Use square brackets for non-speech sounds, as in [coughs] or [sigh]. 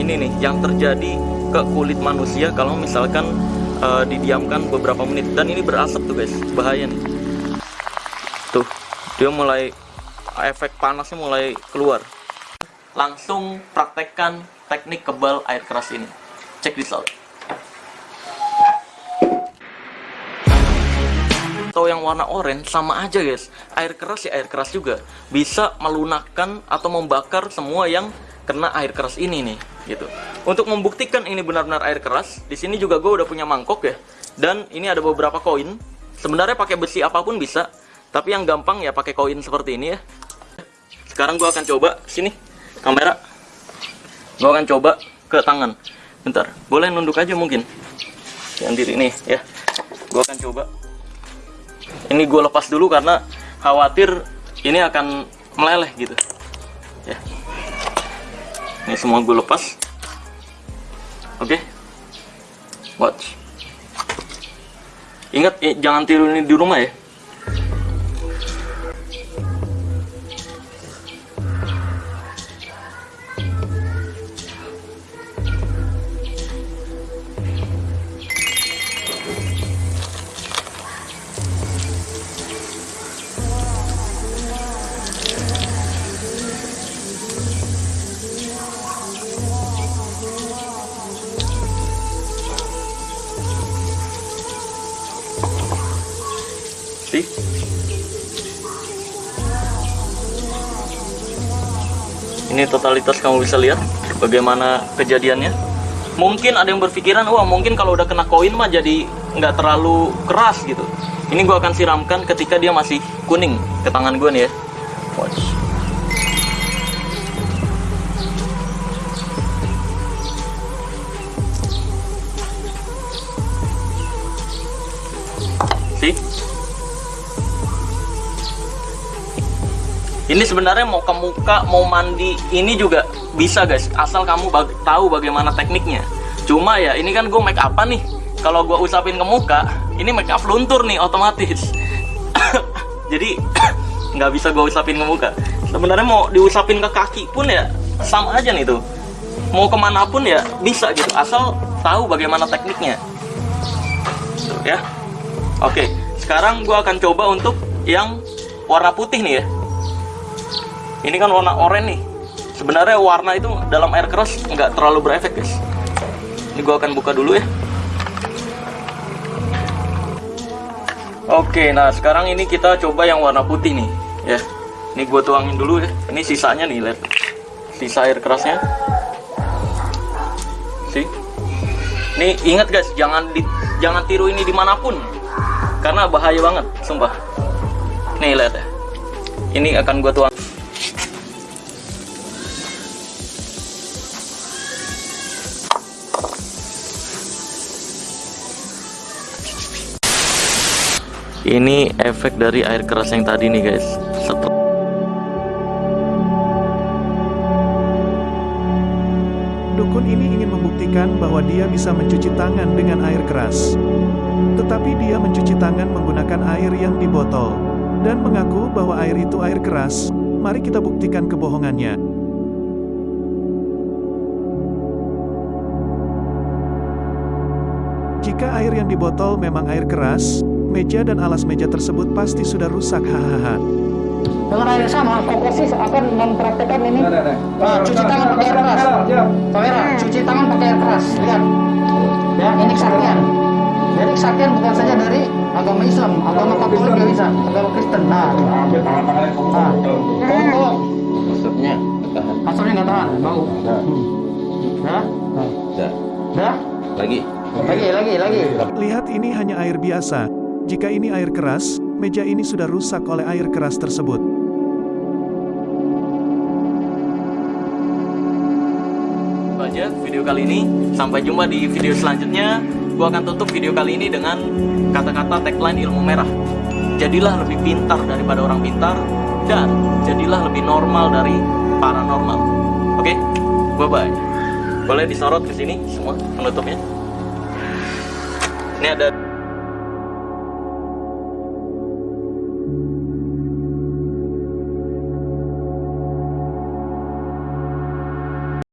ini nih yang terjadi ke kulit manusia kalau misalkan uh, didiamkan beberapa menit. Dan ini berasap tuh guys. Bahaya nih. Tuh dia mulai efek panasnya mulai keluar. Langsung praktekkan teknik kebal air keras ini. Check this out atau yang warna oranye sama aja guys. Air keras ya air keras juga. Bisa melunakkan atau membakar semua yang kena air keras ini nih gitu. Untuk membuktikan ini benar-benar air keras di sini juga gue udah punya mangkok ya. Dan ini ada beberapa koin. Sebenarnya pakai besi apa pun bisa tapi yang gampang ya pakai koin seperti ini ya. Sekarang gue akan coba sini kamera. Gue akan coba ke tangan. Bentar boleh nunduk aja mungkin. Yang diri nih ya. Gue akan coba. Ini gue lepas dulu karena khawatir ini akan meleleh gitu. Ya ini semua gue lepas. Oke. Okay. watch. Ingat jangan tiru ini di rumah ya ini totalitas kamu bisa lihat bagaimana kejadiannya. Mungkin ada yang berpikiran wah mungkin kalau udah kena koin mah jadi nggak terlalu keras gitu. Ini gua akan siramkan ketika dia masih kuning ke tangan gue nih ya. Watch ini sebenarnya mau ke muka mau mandi ini juga bisa guys. Asal kamu bag tahu bagaimana tekniknya. Cuma ya ini kan gue make apa nih. Kalau gue usapin ke muka ini make up luntur nih otomatis. [coughs] Jadi [coughs] nggak bisa gue usapin ke muka. Sebenarnya mau diusapin ke kaki pun ya sama aja nih tuh. Mau ke mana pun ya bisa gitu. Asal tahu bagaimana tekniknya. Tuh, ya. Oke sekarang gue akan coba untuk yang warna putih nih ya ini kan warna oranye nih. Sebenarnya warna itu dalam air keras nggak terlalu berefek guys. Ini gua akan buka dulu ya. Oke nah sekarang ini kita coba yang warna putih nih ya. Ini gua tuangin dulu ya. Ini sisanya nih lihat. Sisa air kerasnya. Sih ini ingat guys jangan di, jangan tiru ini di mana pun. Karena bahaya banget sumpah. Nih lihat ya. Ini akan gua tuang ini efek dari air keras yang tadi nih guys Setel Dukun ini ingin membuktikan bahwa dia bisa mencuci tangan dengan air keras. Tetapi dia mencuci tangan menggunakan air yang di botol. Dan mengaku bahwa air itu air keras. Mari kita buktikan kebohongannya. Jika air yang di botol memang air keras, meja dan alas meja tersebut pasti sudah rusak hahaha. Dengan air sama, Kokosis akan mempraktekkan ini. Nah, cuci tangan pakai air keras. Kamera, cuci tangan pakai air keras. Lihat. Ya, ini kesaktian. Jadi kesaktian bukan saja dari agama Islam, agama Katolik juga bisa, agama Kristen. Nah, ambil tangan-tangannya kamu nah, tolong, Maksudnya tahan. Maksudnya nggak tahan, bau. Dah. dah, Lagi. lagi, lagi, lagi. Lihat ini hanya air biasa. Jika ini air keras, meja ini sudah rusak oleh air keras tersebut. Itu aja video kali ini. Sampai jumpa di video selanjutnya. Gua akan tutup video kali ini dengan kata-kata tagline ilmu merah. Jadilah lebih pintar daripada orang pintar dan jadilah lebih normal dari paranormal. Oke bye bye boleh disorot ke sini semua penutupnya. Ini ada